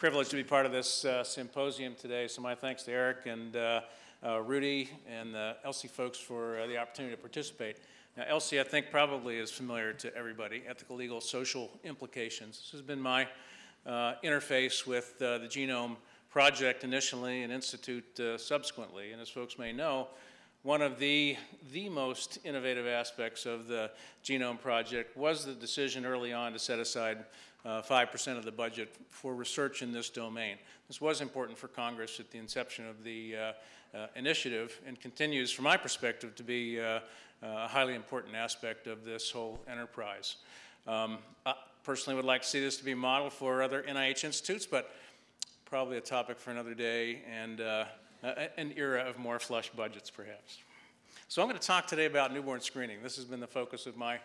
privileged to be part of this uh, symposium today, so my thanks to Eric and uh, uh, Rudy and the ELSI folks for uh, the opportunity to participate. Now, ELSI, I think, probably is familiar to everybody, ethical, legal, social implications. This has been my uh, interface with uh, the Genome Project initially and Institute subsequently, and as folks may know, one of the, the most innovative aspects of the Genome Project was the decision early on to set aside 5% uh, of the budget for research in this domain. This was important for Congress at the inception of the uh, uh, initiative and continues, from my perspective, to be a highly important aspect of this whole enterprise. Um, I personally would like to see this to be modeled for other NIH institutes, but probably a topic for another day and uh, an era of more flush budgets, perhaps. So I'm going to talk today about newborn screening. This has been the focus of my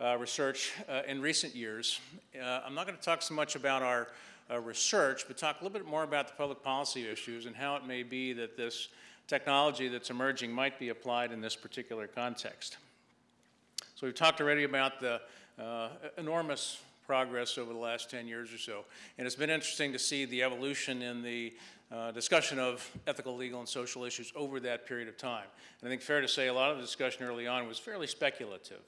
uh, research uh, in recent years. Uh, I'm not going to talk so much about our uh, research, but talk a little bit more about the public policy issues and how it may be that this technology that's emerging might be applied in this particular context. So we've talked already about the uh, enormous progress over the last 10 years or so. And it's been interesting to see the evolution in the uh, discussion of ethical, legal, and social issues over that period of time. And I think fair to say a lot of the discussion early on was fairly speculative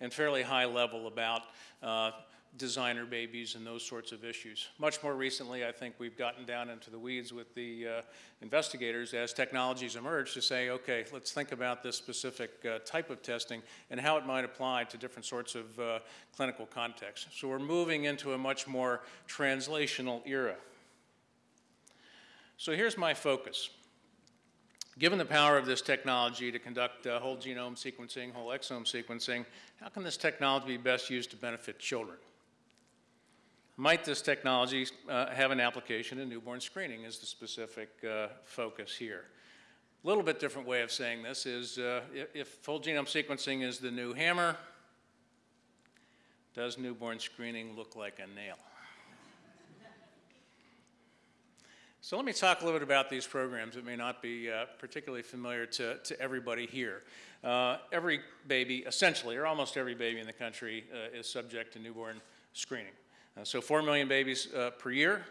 and fairly high level about uh, designer babies and those sorts of issues. Much more recently, I think we've gotten down into the weeds with the uh, investigators as technologies emerge to say, okay, let's think about this specific uh, type of testing and how it might apply to different sorts of uh, clinical contexts. So we're moving into a much more translational era. So here's my focus. Given the power of this technology to conduct uh, whole genome sequencing, whole exome sequencing, how can this technology be best used to benefit children? Might this technology uh, have an application in newborn screening is the specific uh, focus here. A little bit different way of saying this is uh, if, whole genome sequencing is the new hammer, does newborn screening look like a nail? So let me talk a little bit about these programs that may not be uh, particularly familiar to, to everybody here. Uh, every baby, essentially, or almost every baby in the country uh, is subject to newborn screening. Uh, so 4 million babies uh, per year.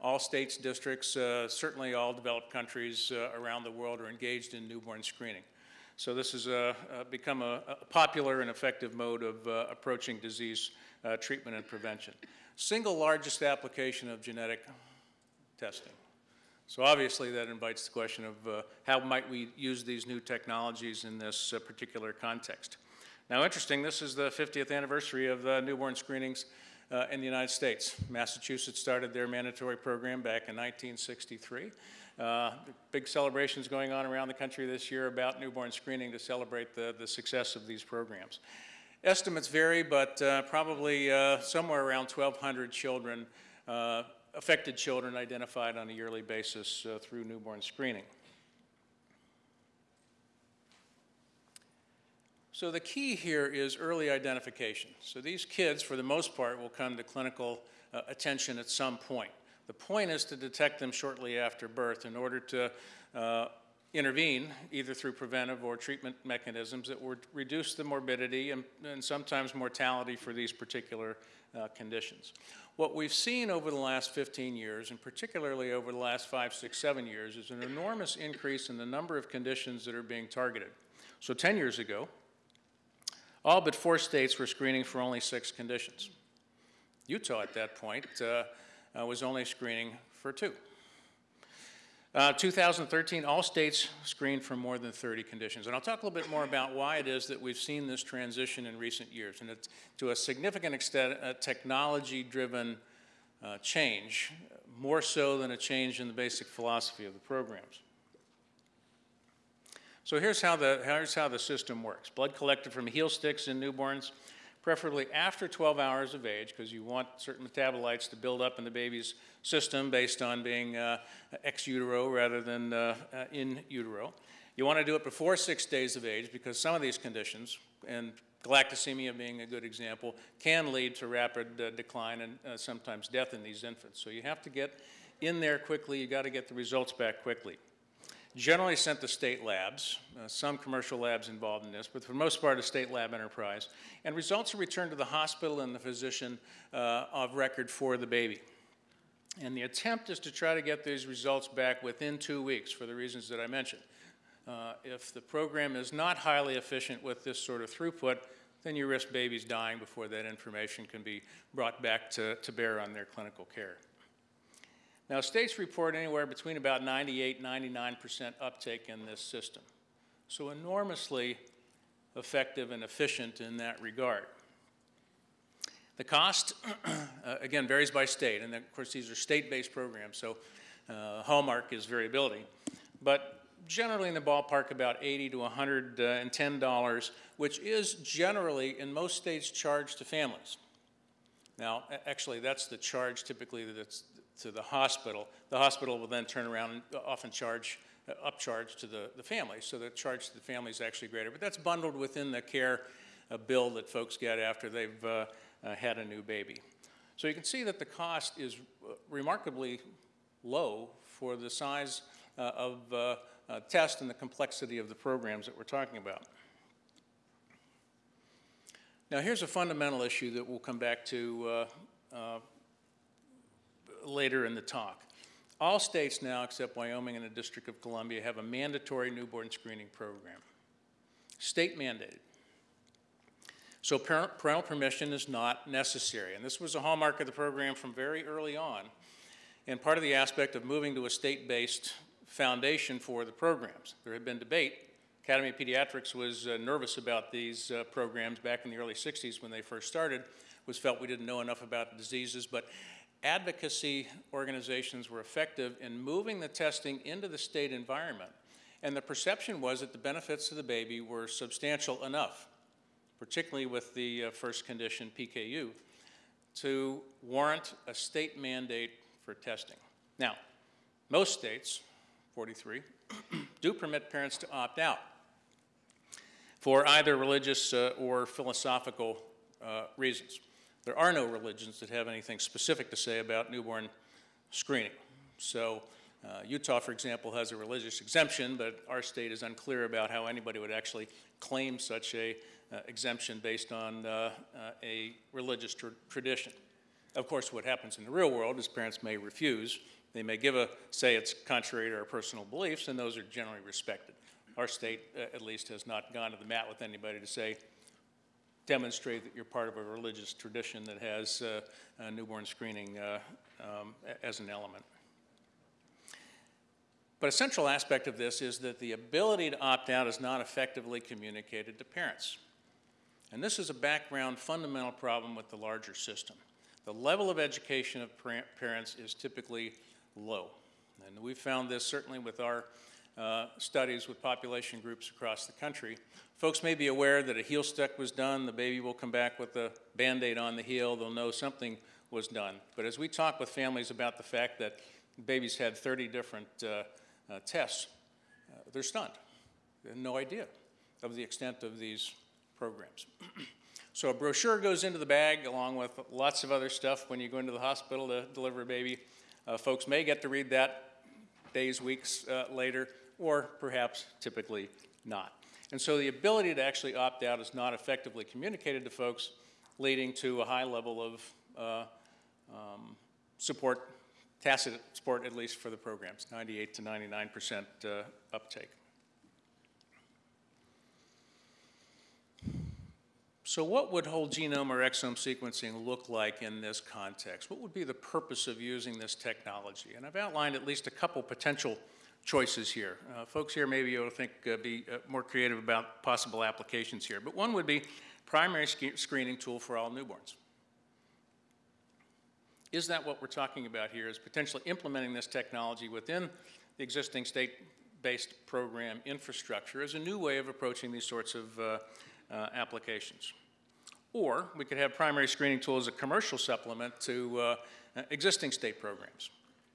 All states, districts, uh, certainly all developed countries around the world are engaged in newborn screening. So this has become a, a, popular and effective mode of approaching disease treatment and prevention. Single largest application of genetic testing. So obviously that invites the question of uh, how might we use these new technologies in this uh, particular context. Now interesting, this is the 50th anniversary of uh, newborn screenings uh, in the United States. Massachusetts started their mandatory program back in 1963. Uh, big celebrations going on around the country this year about newborn screening to celebrate the, the success of these programs. Estimates vary, but uh, probably somewhere around 1,200 children affected children identified on a yearly basis uh, through newborn screening. So the key here is early identification. So these kids, for the most part, will come to clinical uh, attention at some point. The point is to detect them shortly after birth in order to uh, intervene, either through preventive or treatment mechanisms that would reduce the morbidity and, and sometimes mortality for these particular uh, conditions. What we've seen over the last 15 years, and particularly over the last five, six, seven years, is an enormous increase in the number of conditions that are being targeted. So 10 years ago, all but four states were screening for only six conditions. Utah at that point uh, uh, was only screening for two. Uh, 2013, all states screened for more than 30 conditions. And I'll talk a little bit more about why it is that we've seen this transition in recent years. And it's to a significant extent a technology-driven uh, change, more so than a change in the basic philosophy of the programs. So here's how the, here's how the system works. Blood collected from heel sticks in newborns preferably after 12 hours of age, because you want certain metabolites to build up in the baby's system based on being uh, ex utero rather than uh, uh, in utero. You want to do it before six days of age because some of these conditions, and galactosemia being a good example, can lead to rapid uh, decline and uh, sometimes death in these infants. So you have to get in there quickly. You got to get the results back quickly generally sent to state labs, uh, some commercial labs involved in this, but for the most part a state lab enterprise. And results are returned to the hospital and the physician uh, of record for the baby. And the attempt is to try to get these results back within two weeks for the reasons that I mentioned. Uh, if the program is not highly efficient with this sort of throughput, then you risk babies dying before that information can be brought back to, to bear on their clinical care. Now, states report anywhere between about 98 99% uptake in this system. So enormously effective and efficient in that regard. The cost, uh, again, varies by state, and of course these are state-based programs, so uh, hallmark is variability. But generally in the ballpark about 80 to 110 dollars, which is generally in most states charged to families. Now, actually, that's the charge typically that's to the hospital. The hospital will then turn around and often charge uh, upcharge to the, the family, so the charge to the family is actually greater. But that's bundled within the care uh, bill that folks get after they've uh, uh, had a new baby. So you can see that the cost is uh, remarkably low for the size uh, of test and the complexity of the programs that we're talking about. Now here's a fundamental issue that we'll come back to later in the talk. All states now, except Wyoming and the District of Columbia, have a mandatory newborn screening program. State mandated. So parental permission is not necessary. And this was a hallmark of the program from very early on. And part of the aspect of moving to a state-based foundation for the programs. There had been debate. Academy of Pediatrics was uh, nervous about these uh, programs back in the early 60s when they first started, was felt we didn't know enough about diseases, but advocacy organizations were effective in moving the testing into the state environment. And the perception was that the benefits to the baby were substantial enough, particularly with the uh, first condition, PKU, to warrant a state mandate for testing. Now, most states, 43, do permit parents to opt out for either religious uh, or philosophical uh, reasons. There are no religions that have anything specific to say about newborn screening. So uh, Utah, for example, has a religious exemption, but our state is unclear about how anybody would actually claim such a uh, exemption based on uh, uh a religious tr tradition. Of course, what happens in the real world is parents may refuse. They may give a, say it's contrary to our personal beliefs, and those are generally respected. Our state, uh, at least, has not gone to the mat with anybody to say, demonstrate that you're part of a religious tradition that has uh, newborn screening uh, um, as an element. But a central aspect of this is that the ability to opt out is not effectively communicated to parents. And this is a background fundamental problem with the larger system. The level of education of parents is typically low. And we found this certainly with our uh, studies with population groups across the country. Folks may be aware that a heel stick was done, the baby will come back with a band-aid on the heel, they'll know something was done. But as we talk with families about the fact that babies had 30 different uh, uh, tests, uh, they're stunned. They have no idea of the extent of these programs. so a brochure goes into the bag along with lots of other stuff when you go into the hospital to deliver a baby. Uh, folks may get to read that days, weeks later, or perhaps typically not. And so the ability to actually opt out is not effectively communicated to folks, leading to a high level of uh, um, support, tacit support at least for the programs, 98 to 99 percent uh, uptake. So what would whole genome or exome sequencing look like in this context? What would be the purpose of using this technology? And I've outlined at least a couple potential choices here. Uh, folks here maybe you'll think uh, be uh, more creative about possible applications here, but one would be primary sc screening tool for all newborns. Is that what we're talking about here, is potentially implementing this technology within the existing state-based program infrastructure as a new way of approaching these sorts of uh, uh, applications? Or we could have primary screening tool as a commercial supplement to uh, existing state programs.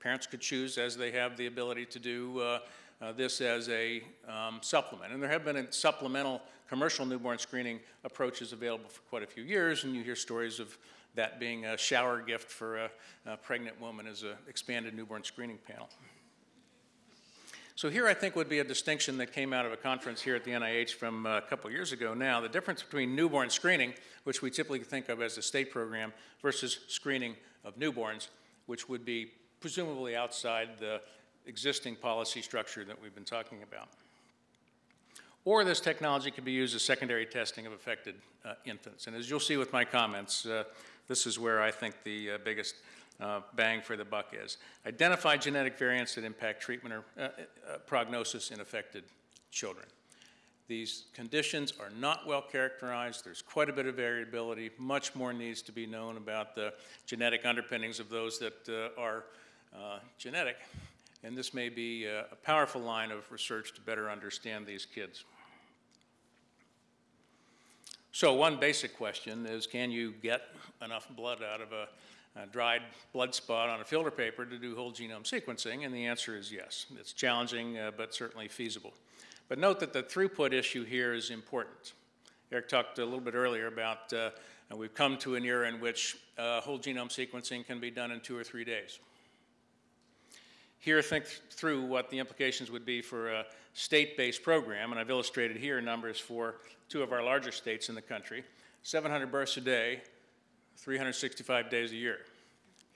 Parents could choose as they have the ability to do uh, uh, this as a um, supplement. And there have been supplemental commercial newborn screening approaches available for quite a few years, and you hear stories of that being a shower gift for a, a pregnant woman as an expanded newborn screening panel. So here I think would be a distinction that came out of a conference here at the NIH from a couple years ago now, the difference between newborn screening, which we typically think of as a state program, versus screening of newborns, which would be presumably outside the existing policy structure that we've been talking about. Or this technology could be used as secondary testing of affected uh, infants. And as you'll see with my comments, uh, this is where I think the uh, biggest uh, bang for the buck is. Identify genetic variants that impact treatment or uh, uh, prognosis in affected children. These conditions are not well characterized. There's quite a bit of variability. Much more needs to be known about the genetic underpinnings of those that are genetic. And this may be a, a powerful line of research to better understand these kids. So one basic question is, can you get enough blood out of a, a, dried blood spot on a filter paper to do whole genome sequencing? And the answer is yes. It's challenging, uh, but certainly feasible. But note that the throughput issue here is important. Eric talked a little bit earlier about uh, we've come to an era in which uh, whole genome sequencing can be done in two or three days. Here, think through what the implications would be for a state-based program, and I've illustrated here numbers for two of our larger states in the country, 700 births a day, 365 days a year.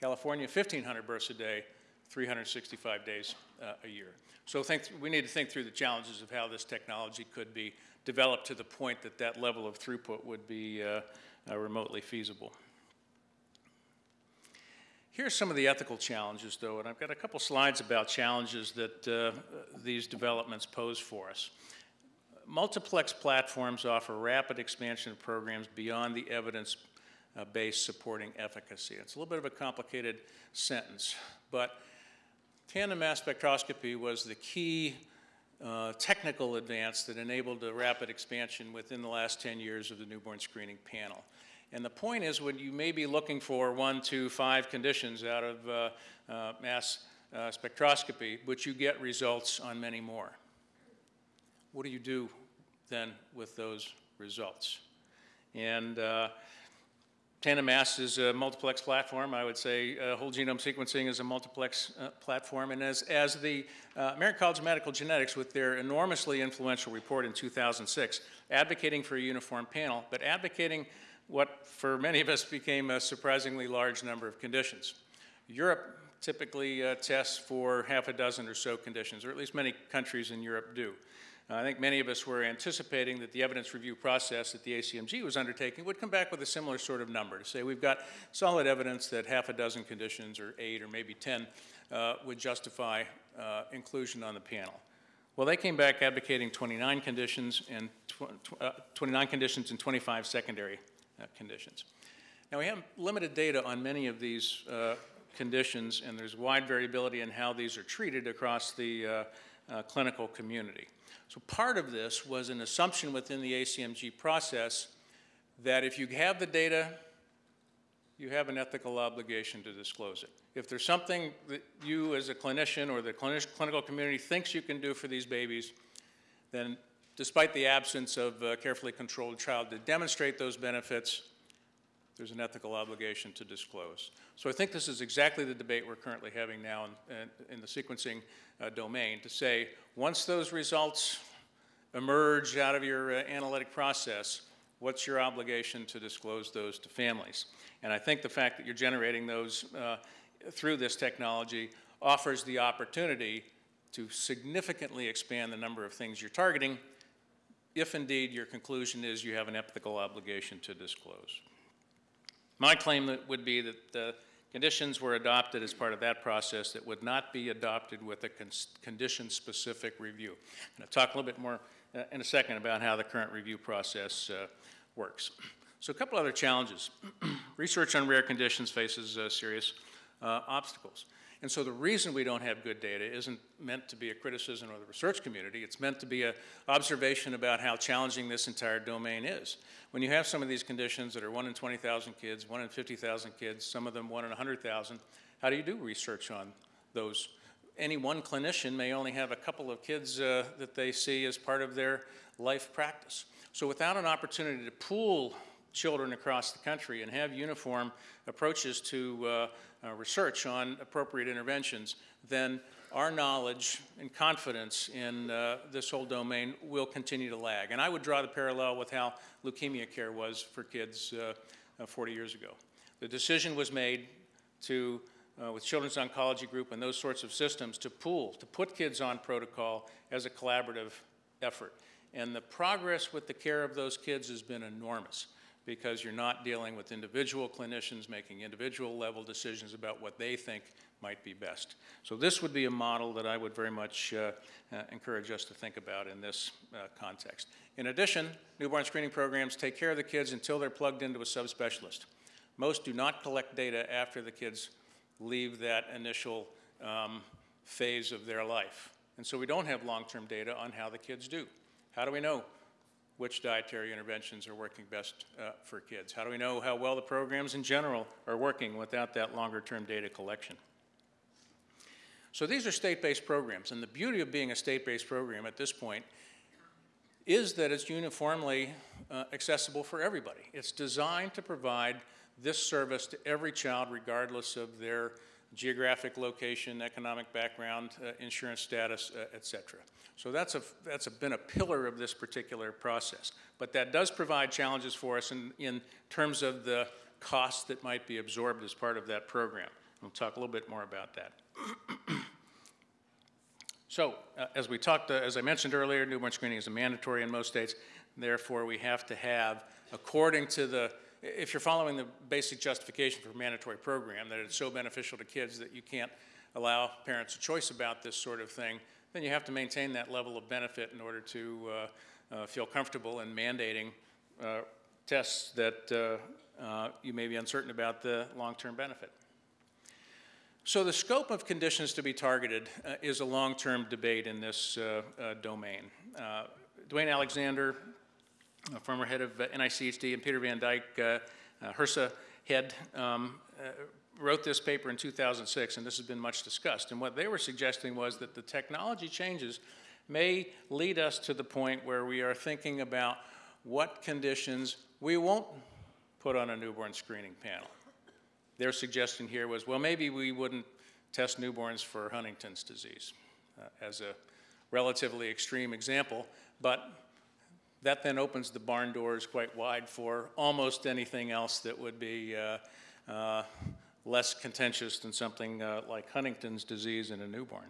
California, 1,500 births a day, 365 days uh, a year. So think, we need to think through the challenges of how this technology could be developed to the point that that level of throughput would be uh, uh, remotely feasible. Here's some of the ethical challenges, though, and I've got a couple slides about challenges that uh, these developments pose for us. Multiplex platforms offer rapid expansion of programs beyond the evidence uh, supporting efficacy. It's a little bit of a complicated sentence, but tandem mass spectroscopy was the key uh, technical advance that enabled the rapid expansion within the last 10 years of the newborn screening panel. And the point is when you may be looking for one, two, five conditions out of uh, uh, mass uh, spectroscopy, but you get results on many more. What do you do then with those results? And uh, Tandem Mass is a multiplex platform. I would say uh, whole genome sequencing is a multiplex uh, platform. And as, as the American College of Medical Genetics, with their enormously influential report in 2006, advocating for a uniform panel, but advocating what for many of us became a surprisingly large number of conditions. Europe typically uh, tests for half a dozen or so conditions, or at least many countries in Europe do. Uh, I think many of us were anticipating that the evidence review process that the ACMG was undertaking would come back with a similar sort of number to say we've got solid evidence that half a dozen conditions or eight or maybe 10 uh, would justify uh, inclusion on the panel. Well, they came back advocating 29 conditions and tw uh, 29 conditions and 25 secondary conditions. Now we have limited data on many of these uh, conditions and there's wide variability in how these are treated across the uh, uh, clinical community. So part of this was an assumption within the ACMG process that if you have the data, you have an ethical obligation to disclose it. If there's something that you as a clinician or the clinical community thinks you can do for these babies, then despite the absence of a carefully controlled trial to demonstrate those benefits, there's an ethical obligation to disclose. So I think this is exactly the debate we're currently having now in, in the sequencing uh, domain to say, once those results emerge out of your uh, analytic process, what's your obligation to disclose those to families? And I think the fact that you're generating those uh, through this technology offers the opportunity to significantly expand the number of things you're targeting if indeed your conclusion is you have an ethical obligation to disclose. My claim would be that the conditions were adopted as part of that process that would not be adopted with a con condition-specific review. And I'll talk a little bit more uh, in a second about how the current review process uh, works. So a couple other challenges. Research on rare conditions faces uh, serious uh, obstacles. And so the reason we don't have good data isn't meant to be a criticism of the research community. It's meant to be an observation about how challenging this entire domain is. When you have some of these conditions that are 1 in 20,000 kids, 1 in 50,000 kids, some of them 1 in 100,000, how do you do research on those? Any one clinician may only have a couple of kids uh, that they see as part of their life practice. So without an opportunity to pool children across the country and have uniform approaches to uh, uh, research on appropriate interventions, then our knowledge and confidence in uh, this whole domain will continue to lag. And I would draw the parallel with how leukemia care was for kids uh, uh, 40 years ago. The decision was made to uh, with Children's Oncology Group and those sorts of systems to pool, to put kids on protocol as a collaborative effort. And the progress with the care of those kids has been enormous because you're not dealing with individual clinicians making individual level decisions about what they think might be best. So this would be a model that I would very much uh, uh, encourage us to think about in this uh, context. In addition, newborn screening programs take care of the kids until they're plugged into a subspecialist. Most do not collect data after the kids leave that initial um, phase of their life. And so we don't have long-term data on how the kids do. How do we know which dietary interventions are working best uh, for kids? How do we know how well the programs in general are working without that longer-term data collection? So these are state-based programs, and the beauty of being a state-based program at this point is that it's uniformly uh, accessible for everybody. It's designed to provide this service to every child regardless of their geographic location, economic background, uh, insurance status, uh, et cetera. So that's, a, that's a, been a pillar of this particular process. But that does provide challenges for us in, in terms of the costs that might be absorbed as part of that program. We'll talk a little bit more about that. so, uh, as we talked, uh, as I mentioned earlier, newborn screening is mandatory in most states. Therefore, we have to have, according to the if you're following the basic justification for a mandatory program, that it's so beneficial to kids that you can't allow parents a choice about this sort of thing, then you have to maintain that level of benefit in order to uh, uh, feel comfortable in mandating uh, tests that uh, uh, you may be uncertain about the long-term benefit. So the scope of conditions to be targeted uh, is a long-term debate in this domain. Duane Alexander former head of uh, NICHD, and Peter Van Dyck, uh, uh, HRSA head, um, wrote this paper in 2006, and this has been much discussed. And what they were suggesting was that the technology changes may lead us to the point where we are thinking about what conditions we won't put on a newborn screening panel. Their suggestion here was, well, maybe we wouldn't test newborns for Huntington's disease uh, as a relatively extreme example, but that then opens the barn doors quite wide for almost anything else that would be uh, uh, less contentious than something uh, like Huntington's disease in a newborn.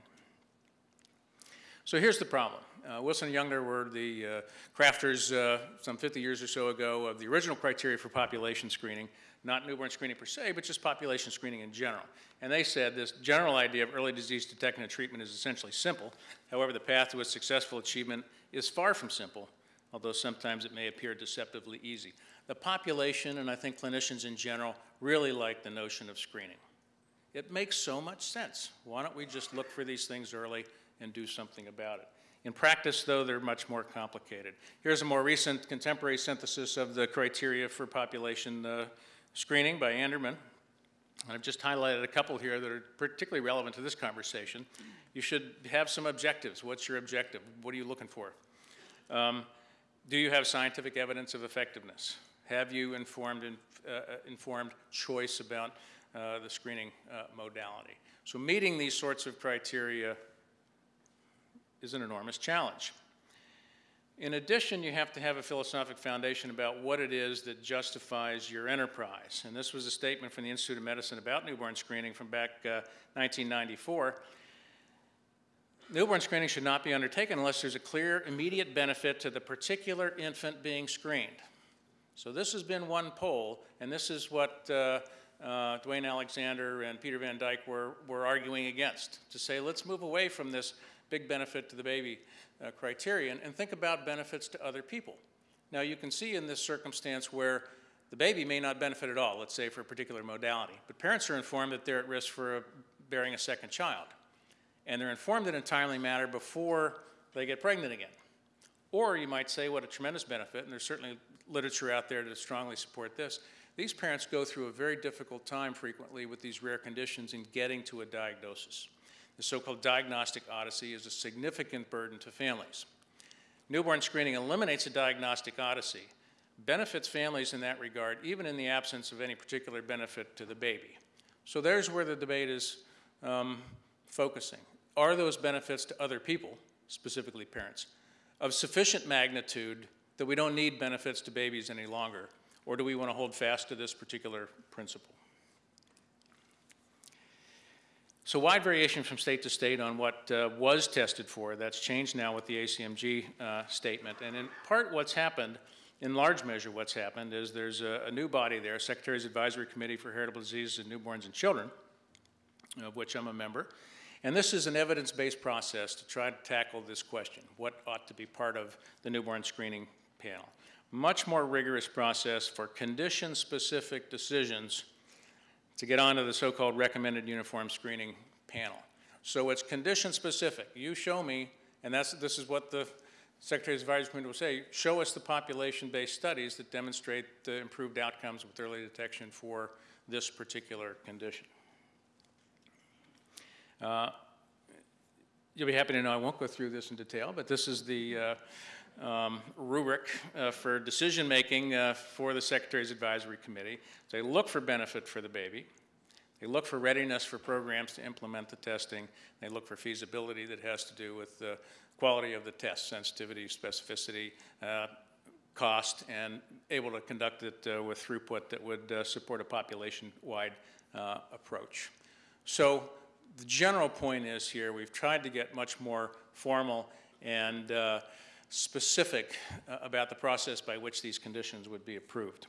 So here's the problem. Uh, Wilson and Jungner were the uh, crafters uh, some 50 years or so ago of the original criteria for population screening, not newborn screening per se, but just population screening in general. And they said this general idea of early disease detection and treatment is essentially simple. However, the path to its successful achievement is far from simple although sometimes it may appear deceptively easy. The population, and I think clinicians in general, really like the notion of screening. It makes so much sense. Why don't we just look for these things early and do something about it? In practice, though, they're much more complicated. Here's a more recent contemporary synthesis of the criteria for population uh, screening by Andermann. And I've just highlighted a couple here that are particularly relevant to this conversation. You should have some objectives. What's your objective? What are you looking for? Um, do you have scientific evidence of effectiveness? Have you informed, uh, uh, informed choice about uh, the screening uh, modality? So meeting these sorts of criteria is an enormous challenge. In addition, you have to have a philosophic foundation about what it is that justifies your enterprise. And this was a statement from the Institute of Medicine about newborn screening from back uh, 1994. Newborn screening should not be undertaken unless there's a clear immediate benefit to the particular infant being screened. So this has been one poll, and this is what uh, uh, Duane Alexander and Peter Van Dyck were, were arguing against, to say let's move away from this big benefit to the baby uh, criterion and think about benefits to other people. Now you can see in this circumstance where the baby may not benefit at all, let's say for a particular modality, but parents are informed that they're at risk for a, bearing a second child and they're informed in a timely manner before they get pregnant again. Or you might say what a tremendous benefit, and there's certainly literature out there to strongly support this. These parents go through a very difficult time frequently with these rare conditions in getting to a diagnosis. The so-called diagnostic odyssey is a significant burden to families. Newborn screening eliminates a diagnostic odyssey, benefits families in that regard, even in the absence of any particular benefit to the baby. So there's where the debate is um, focusing are those benefits to other people, specifically parents, of sufficient magnitude that we don't need benefits to babies any longer? Or do we want to hold fast to this particular principle? So wide variation from state to state on what uh, was tested for. That's changed now with the ACMG uh, statement. And in part what's happened, in large measure what's happened, is there's a, a new body there, Secretary's Advisory Committee for Heritable Diseases in Newborns and Children, of which I'm a member. And this is an evidence-based process to try to tackle this question, what ought to be part of the newborn screening panel. Much more rigorous process for condition-specific decisions to get onto the so-called recommended uniform screening panel. So it's condition-specific. You show me, and that's, this is what the Secretary's Advisory Committee will say, show us the population-based studies that demonstrate the improved outcomes with early detection for this particular condition. Uh, you'll be happy to know I won't go through this in detail, but this is the uh, um, rubric uh, for decision making uh, for the Secretary's Advisory Committee. They look for benefit for the baby. They look for readiness for programs to implement the testing. They look for feasibility that has to do with the quality of the test, sensitivity, specificity, uh, cost, and able to conduct it uh, with throughput that would support a population-wide approach. So the general point is here, we've tried to get much more formal and uh, specific uh, about the process by which these conditions would be approved.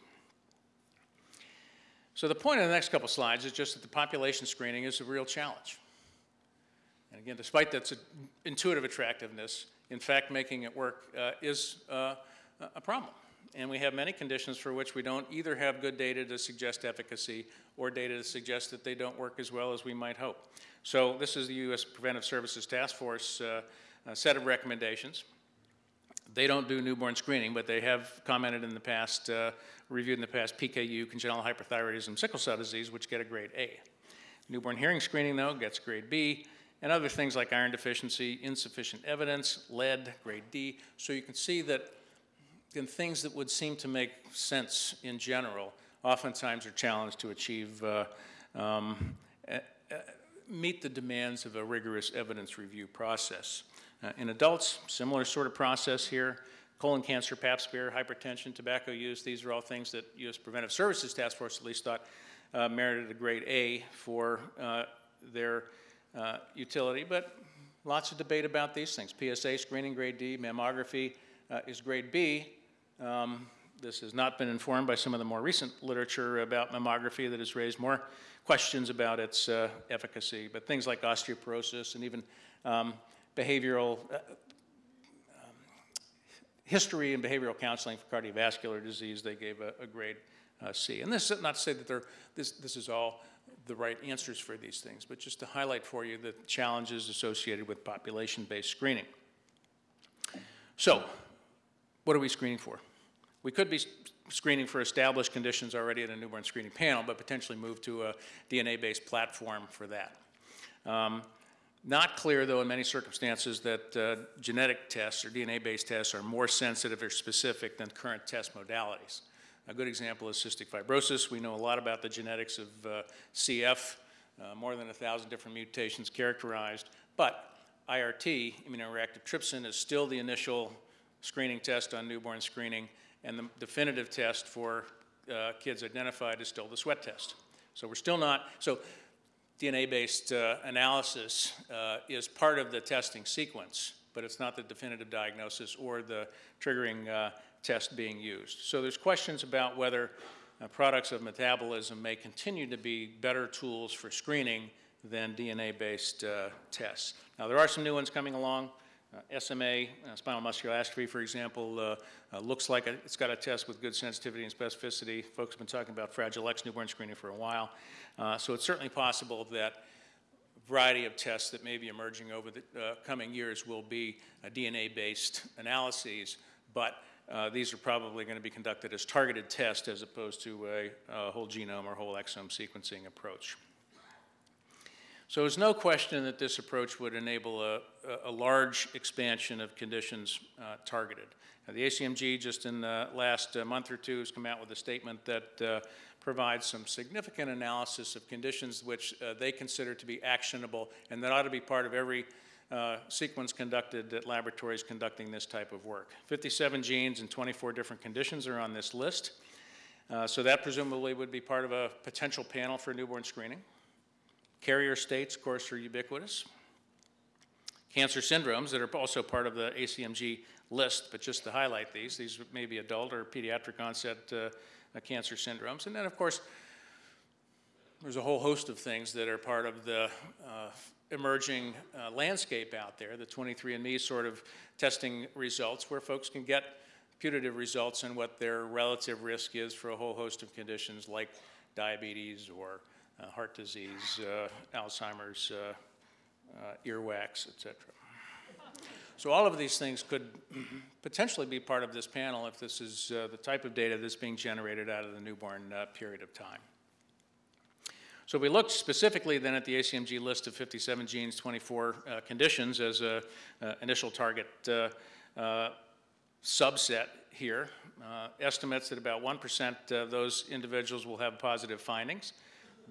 So the point of the next couple slides is just that the population screening is a real challenge. And again, despite that intuitive attractiveness, in fact, making it work uh, is uh, a problem. And we have many conditions for which we don't either have good data to suggest efficacy or data to suggest that they don't work as well as we might hope. So this is the U.S. Preventive Services Task Force uh, set of recommendations. They don't do newborn screening, but they have commented in the past, uh, reviewed in the past PKU, congenital hypothyroidism, sickle cell disease, which get a grade A. Newborn hearing screening, though, gets grade B, and other things like iron deficiency, insufficient evidence, lead, grade D. So you can see that in things that would seem to make sense in general, oftentimes are challenged to achieve, uh, um, meet the demands of a rigorous evidence review process. Uh, in adults, similar sort of process here. Colon cancer, pap smear, hypertension, tobacco use, these are all things that U.S. Preventive Services Task Force at least thought uh, merited a grade A for uh, their uh, utility, but lots of debate about these things. PSA screening, grade D, mammography is grade B, um, this has not been informed by some of the more recent literature about mammography that has raised more questions about its uh, efficacy, but things like osteoporosis and even um, behavioral uh, um, history and behavioral counseling for cardiovascular disease, they gave a, a grade uh, C. And this is not to say that this, this is all the right answers for these things, but just to highlight for you the challenges associated with population-based screening. So, what are we screening for? We could be screening for established conditions already at a newborn screening panel, but potentially move to a DNA-based platform for that. Um, not clear, though, in many circumstances that uh, genetic tests or DNA-based tests are more sensitive or specific than current test modalities. A good example is cystic fibrosis. We know a lot about the genetics of uh, CF, uh, more than a thousand different mutations characterized, but IRT, immunoreactive trypsin, is still the initial screening test on newborn screening, and the definitive test for uh, kids identified is still the sweat test. So we're still not, so DNA-based uh, analysis uh, is part of the testing sequence, but it's not the definitive diagnosis or the triggering uh, test being used. So there's questions about whether uh, products of metabolism may continue to be better tools for screening than DNA-based uh, tests. Now there are some new ones coming along. Uh, SMA, uh, spinal muscular atrophy, for example, uh, uh, looks like a, it's got a test with good sensitivity and specificity. Folks have been talking about Fragile X newborn screening for a while. Uh, so it's certainly possible that a variety of tests that may be emerging over the uh, coming years will be DNA-based analyses, but these are probably going to be conducted as targeted tests as opposed to a, a whole genome or whole exome sequencing approach. So there's no question that this approach would enable a, a large expansion of conditions uh, targeted. Now, the ACMG just in the last uh, month or two has come out with a statement that uh, provides some significant analysis of conditions which uh, they consider to be actionable and that ought to be part of every uh, sequence conducted at laboratories conducting this type of work. 57 genes and 24 different conditions are on this list. Uh, so that presumably would be part of a potential panel for newborn screening. Carrier states, of course, are ubiquitous. Cancer syndromes that are also part of the ACMG list, but just to highlight these, these may be adult or pediatric onset uh, uh, cancer syndromes. And then, of course, there's a whole host of things that are part of the uh, emerging uh, landscape out there, the 23andMe sort of testing results, where folks can get putative results on what their relative risk is for a whole host of conditions like diabetes or heart disease, uh, Alzheimer's, uh, uh, earwax, et cetera. So all of these things could potentially be part of this panel if this is uh, the type of data that's being generated out of the newborn uh, period of time. So we looked specifically then at the ACMG list of 57 genes, 24 uh, conditions as an initial target uh, uh, subset here. Uh, estimates that about 1% of those individuals will have positive findings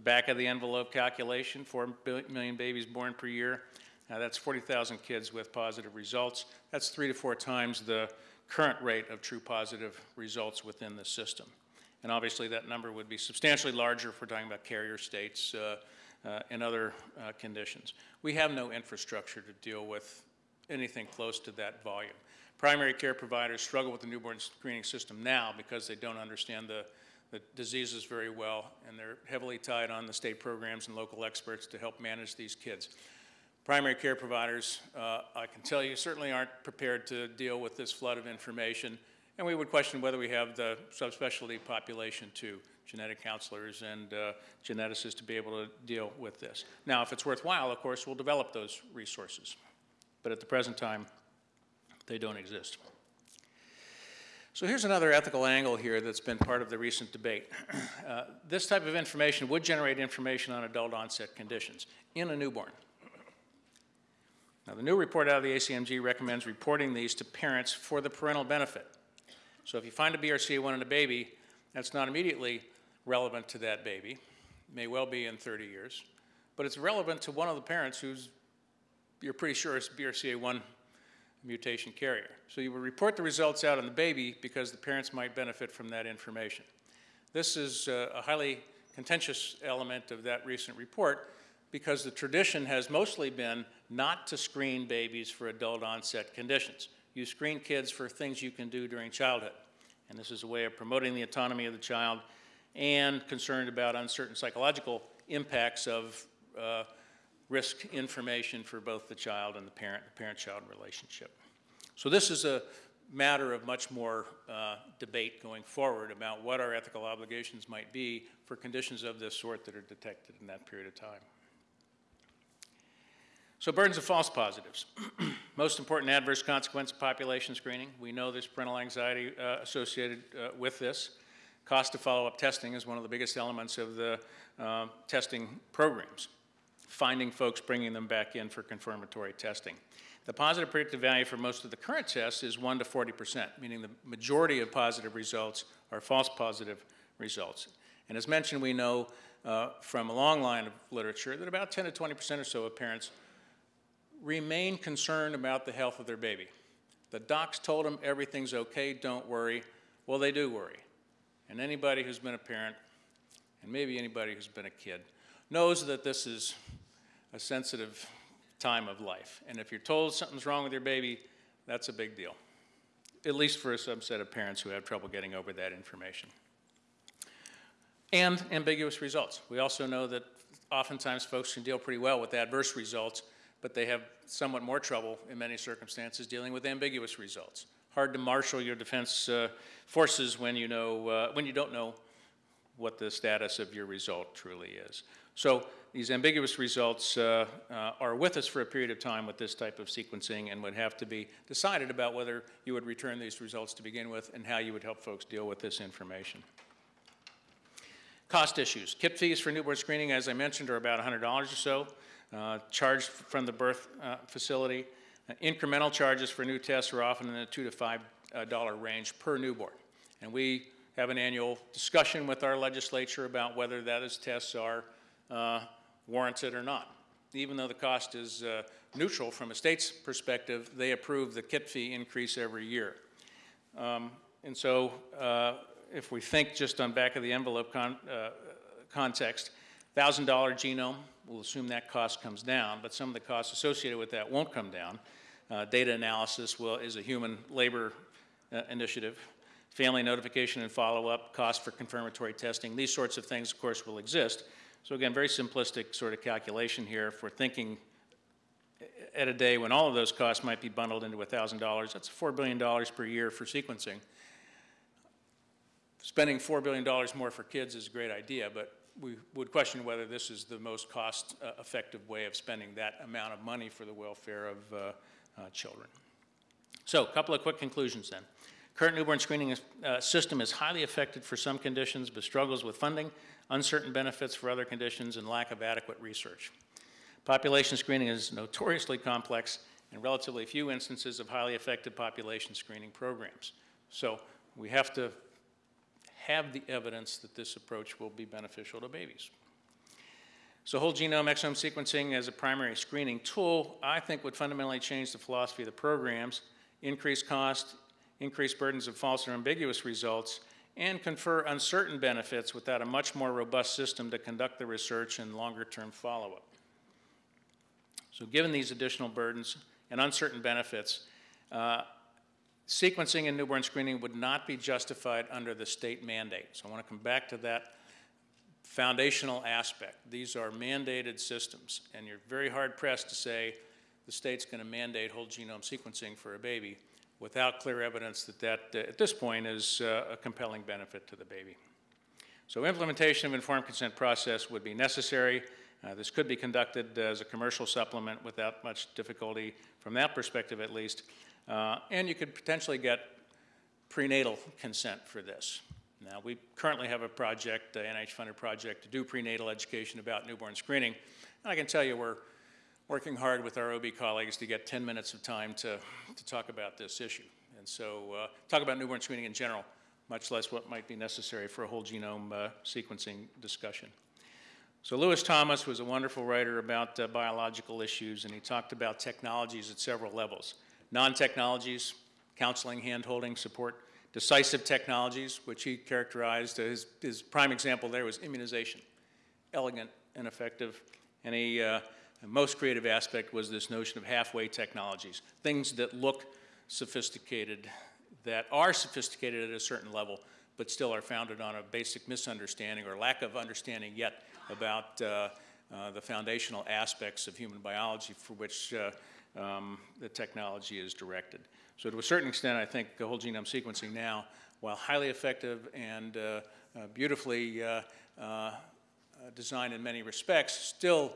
back of the envelope calculation, 4 million babies born per year. That's 40,000 kids with positive results. That's three to four times the current rate of true positive results within the system. And obviously that number would be substantially larger if we're talking about carrier states uh, uh, and other uh, conditions. We have no infrastructure to deal with anything close to that volume. Primary care providers struggle with the newborn screening system now because they don't understand the the diseases very well, and they're heavily tied on the state programs and local experts to help manage these kids. Primary care providers, uh, I can tell you, certainly aren't prepared to deal with this flood of information, and we would question whether we have the subspecialty population too, genetic counselors and uh, geneticists to be able to deal with this. Now, if it's worthwhile, of course, we'll develop those resources. But at the present time, they don't exist. So here's another ethical angle here that's been part of the recent debate. Uh, this type of information would generate information on adult onset conditions in a newborn. Now the new report out of the ACMG recommends reporting these to parents for the parental benefit. So if you find a BRCA1 in a baby, that's not immediately relevant to that baby, may well be in 30 years, but it's relevant to one of the parents who's, you're pretty sure is BRCA1 mutation carrier. So you would report the results out on the baby because the parents might benefit from that information. This is uh, a highly contentious element of that recent report because the tradition has mostly been not to screen babies for adult onset conditions. You screen kids for things you can do during childhood. And this is a way of promoting the autonomy of the child and concerned about uncertain psychological impacts of uh, risk information for both the child and the parent, the parent-child relationship. So this is a matter of much more uh, debate going forward about what our ethical obligations might be for conditions of this sort that are detected in that period of time. So burdens of false positives. Most important adverse consequence of population screening. We know there's parental anxiety uh, associated uh, with this. Cost of follow-up testing is one of the biggest elements of the uh, testing programs finding folks, bringing them back in for confirmatory testing. The positive predictive value for most of the current tests is 1 to 40%, meaning the majority of positive results are false positive results. And as mentioned, we know uh, from a long line of literature that about 10 to 20% or so of parents remain concerned about the health of their baby. The docs told them everything's okay, don't worry. Well, they do worry. And anybody who's been a parent, and maybe anybody who's been a kid, knows that this is a sensitive time of life. And if you're told something's wrong with your baby, that's a big deal, at least for a subset of parents who have trouble getting over that information. And ambiguous results. We also know that oftentimes folks can deal pretty well with adverse results, but they have somewhat more trouble in many circumstances dealing with ambiguous results. Hard to marshal your defense uh, forces when you, know, uh, when you don't know what the status of your result truly is. So these ambiguous results uh, uh, are with us for a period of time with this type of sequencing and would have to be decided about whether you would return these results to begin with and how you would help folks deal with this information. Cost issues. Kit fees for newborn screening, as I mentioned, are about $100 or so, uh, charged from the birth uh, facility. Uh, incremental charges for new tests are often in the 2 to $5 uh, range per newborn. And we have an annual discussion with our legislature about whether those tests are uh, warranted or not. Even though the cost is uh, neutral from a state's perspective, they approve the kit fee increase every year. Um, and so uh, if we think just on back of the envelope con uh, context, $1,000 genome, we'll assume that cost comes down, but some of the costs associated with that won't come down. Uh, data analysis will, is a human labor uh, initiative. Family notification and follow-up, cost for confirmatory testing, these sorts of things, of course, will exist. So again, very simplistic sort of calculation here. We're thinking at a day when all of those costs might be bundled into $1,000, that's $4 billion per year for sequencing. Spending $4 billion more for kids is a great idea, but we would question whether this is the most cost-effective way of spending that amount of money for the welfare of uh, uh, children. So, a couple of quick conclusions then. Current newborn screening uh, system is highly effective for some conditions, but struggles with funding, uncertain benefits for other conditions, and lack of adequate research. Population screening is notoriously complex and relatively few instances of highly effective population screening programs. So we have to have the evidence that this approach will be beneficial to babies. So whole genome exome sequencing as a primary screening tool, I think would fundamentally change the philosophy of the programs, increase cost, increase burdens of false or ambiguous results, and confer uncertain benefits without a much more robust system to conduct the research and longer-term follow-up. So given these additional burdens and uncertain benefits, uh, sequencing and newborn screening would not be justified under the state mandate. So I want to come back to that foundational aspect. These are mandated systems, and you're very hard pressed to say the state's going to mandate whole genome sequencing for a baby without clear evidence that that, uh, at this point, is uh, a compelling benefit to the baby. So implementation of informed consent process would be necessary. Uh, this could be conducted as a commercial supplement without much difficulty from that perspective at least. Uh, and you could potentially get prenatal consent for this. Now, we currently have a project, an NIH-funded project, to do prenatal education about newborn screening. And I can tell you we're working hard with our OB colleagues to get 10 minutes of time to, to talk about this issue. And so uh, talk about newborn screening in general, much less what might be necessary for a whole genome uh, sequencing discussion. So Lewis Thomas was a wonderful writer about uh, biological issues, and he talked about technologies at several levels. Non-technologies, counseling, hand-holding, support. Decisive technologies, which he characterized, his, his prime example there was immunization. Elegant and effective. And he, uh, most creative aspect was this notion of halfway technologies, things that look sophisticated, that are sophisticated at a certain level, but still are founded on a basic misunderstanding or lack of understanding yet about uh, uh, the foundational aspects of human biology for which uh, um, the technology is directed. So to a certain extent, I think the whole genome sequencing now, while highly effective and uh, uh, beautifully uh, designed in many respects, still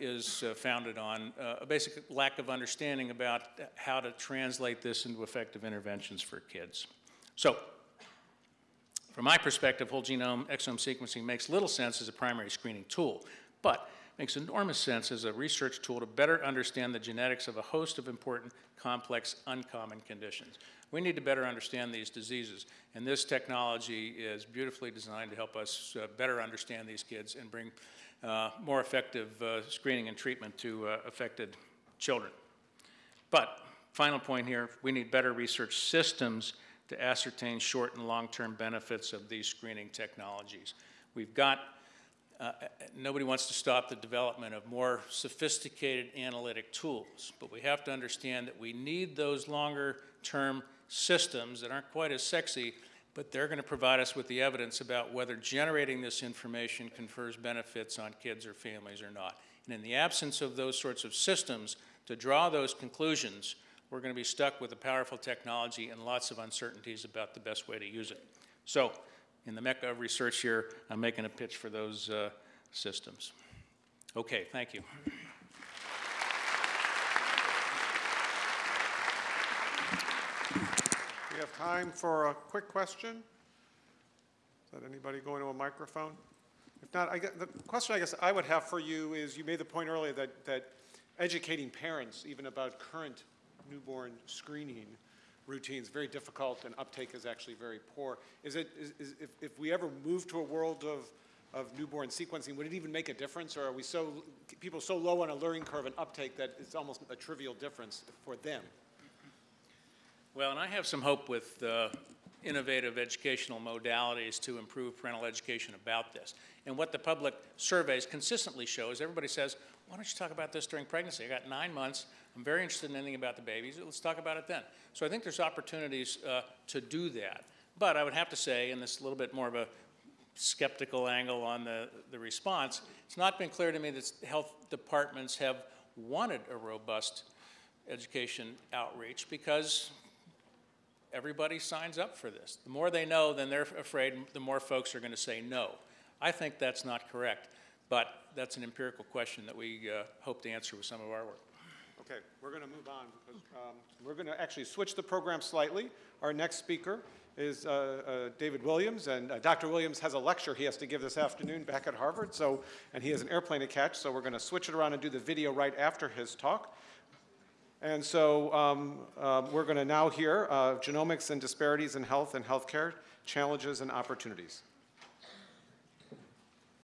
is founded on a basic lack of understanding about how to translate this into effective interventions for kids. So from my perspective, whole genome exome sequencing makes little sense as a primary screening tool, but makes enormous sense as a research tool to better understand the genetics of a host of important, complex, uncommon conditions. We need to better understand these diseases, and this technology is beautifully designed to help us uh, better understand these kids and bring uh, more effective uh, screening and treatment to uh, affected children. But, final point here, we need better research systems to ascertain short and long-term benefits of these screening technologies. We've got uh, nobody wants to stop the development of more sophisticated analytic tools, but we have to understand that we need those longer term systems that aren't quite as sexy, but they're going to provide us with the evidence about whether generating this information confers benefits on kids or families or not. And in the absence of those sorts of systems, to draw those conclusions, we're going to be stuck with a powerful technology and lots of uncertainties about the best way to use it. So in the mecca of research here, I'm making a pitch for those uh, systems. Okay, thank you. We have time for a quick question. Is that anybody going to a microphone? If not, I the question I guess I would have for you is, you made the point earlier that, that educating parents even about current newborn screening routines very difficult and uptake is actually very poor. Is it, is, is, if, if we ever move to a world of, of newborn sequencing, would it even make a difference or are we so, people so low on a learning curve and uptake that it's almost a trivial difference for them? Well, and I have some hope with uh, innovative educational modalities to improve parental education about this. And what the public surveys consistently show is everybody says, why don't you talk about this during pregnancy? I got nine months, I'm very interested in anything about the babies, let's talk about it then. So I think there's opportunities uh, to do that. But I would have to say, and this is a little bit more of a skeptical angle on the, the response, it's not been clear to me that health departments have wanted a robust education outreach because everybody signs up for this. The more they know, then they're afraid the more folks are going to say no. I think that's not correct, but that's an empirical question that we uh, hope to answer with some of our work. Okay, we're going to move on because um, we're going to actually switch the program slightly. Our next speaker is uh, uh, David Williams, and uh, Dr. Williams has a lecture he has to give this afternoon back at Harvard, so, and he has an airplane to catch, so we're going to switch it around and do the video right after his talk. And so um, uh, we're going to now hear uh, genomics and disparities in health and healthcare, challenges and opportunities.